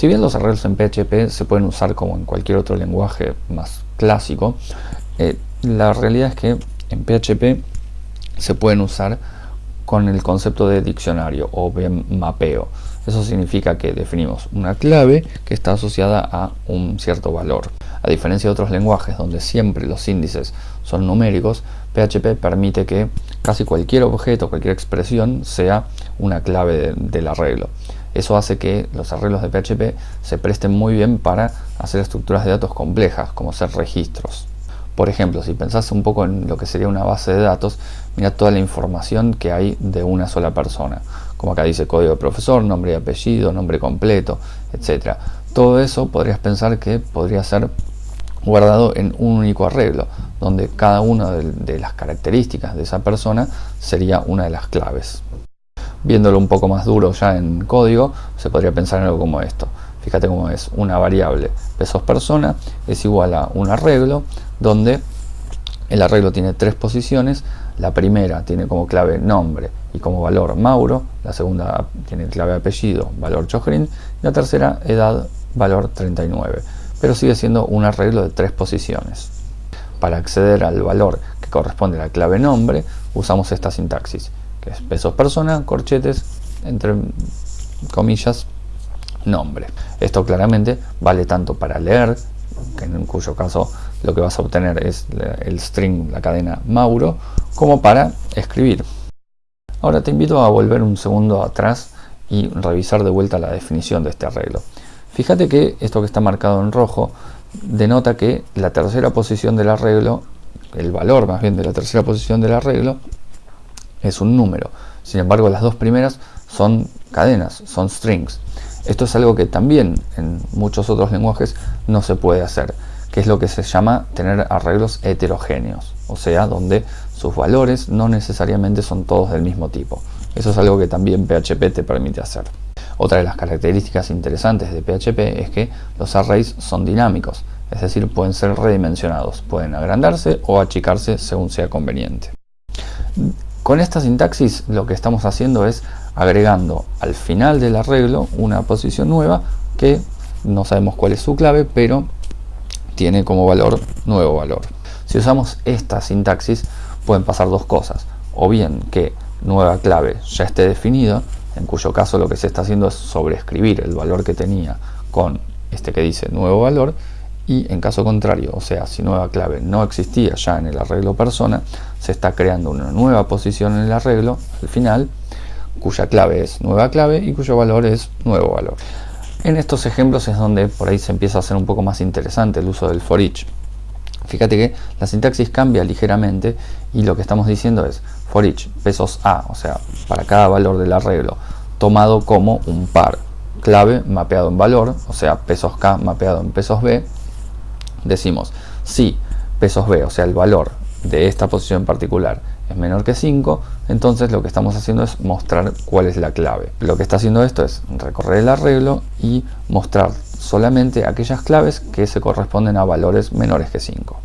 Si bien los arreglos en PHP se pueden usar como en cualquier otro lenguaje más clásico, eh, la realidad es que en PHP se pueden usar con el concepto de diccionario o bien mapeo. Eso significa que definimos una clave que está asociada a un cierto valor. A diferencia de otros lenguajes donde siempre los índices son numéricos, PHP permite que casi cualquier objeto, cualquier expresión sea una clave del arreglo. Eso hace que los arreglos de PHP se presten muy bien para hacer estructuras de datos complejas, como ser registros. Por ejemplo, si pensás un poco en lo que sería una base de datos, mira toda la información que hay de una sola persona. Como acá dice código de profesor, nombre y apellido, nombre completo, etc. Todo eso podrías pensar que podría ser guardado en un único arreglo, donde cada una de, las características de esa persona sería una de las claves. Viéndolo un poco más duro ya en código, se podría pensar en algo como esto. Fíjate cómo es una variable pesos persona es igual a un arreglo donde el arreglo tiene tres posiciones, la primera tiene como clave nombre y como valor Mauro, la segunda tiene clave apellido, valor Chojrin, y la tercera edad, valor 39, pero sigue siendo un arreglo de tres posiciones. Para acceder al valor que corresponde a la clave nombre, usamos esta sintaxis, que es pesos persona, corchetes, entre comillas, nombre. Esto claramente vale tanto para leer, que en cuyo caso lo que vas a obtener es el string, la cadena Mauro, como para escribir. Ahora te invito a volver un segundo atrás y revisar de vuelta la definición de este arreglo. Fíjate que esto que está marcado en rojo denota que la tercera posición del arreglo, el valor más bien de la tercera posición del arreglo, es un número. Sin embargo, las dos primeras son cadenas, son strings. Esto es algo que también en muchos otros lenguajes no se puede hacer que es lo que se llama tener arreglos heterogéneos, o sea, donde sus valores no necesariamente son todos del mismo tipo. Eso es algo que también PHP te permite hacer. Otra de las características interesantes de PHP es que los arrays son dinámicos, es decir, pueden ser redimensionados, pueden agrandarse o achicarse según sea conveniente. Con esta sintaxis lo que estamos haciendo es agregando al final del arreglo una posición nueva que no sabemos cuál es su clave, pero tiene como valor nuevo valor. Si usamos esta sintaxis pueden pasar dos cosas, o bien que nueva clave ya esté definida, en cuyo caso lo que se está haciendo es sobreescribir el valor que tenía con este que dice nuevo valor, y en caso contrario, o sea, si nueva clave no existía ya en el arreglo persona, se está creando una nueva posición en el arreglo al final, cuya clave es nueva clave y cuyo valor es nuevo valor. En estos ejemplos es donde por ahí se empieza a hacer un poco más interesante el uso del for each. Fíjate que la sintaxis cambia ligeramente y lo que estamos diciendo es for each pesos A, o sea, para cada valor del arreglo, tomado como un par clave mapeado en valor, o sea, pesos K mapeado en pesos B, decimos si pesos B, o sea, el valor de esta posición particular es menor que 5, entonces lo que estamos haciendo es mostrar cuál es la clave. Lo que está haciendo esto es recorrer el arreglo y mostrar solamente aquellas claves que se corresponden a valores menores que 5.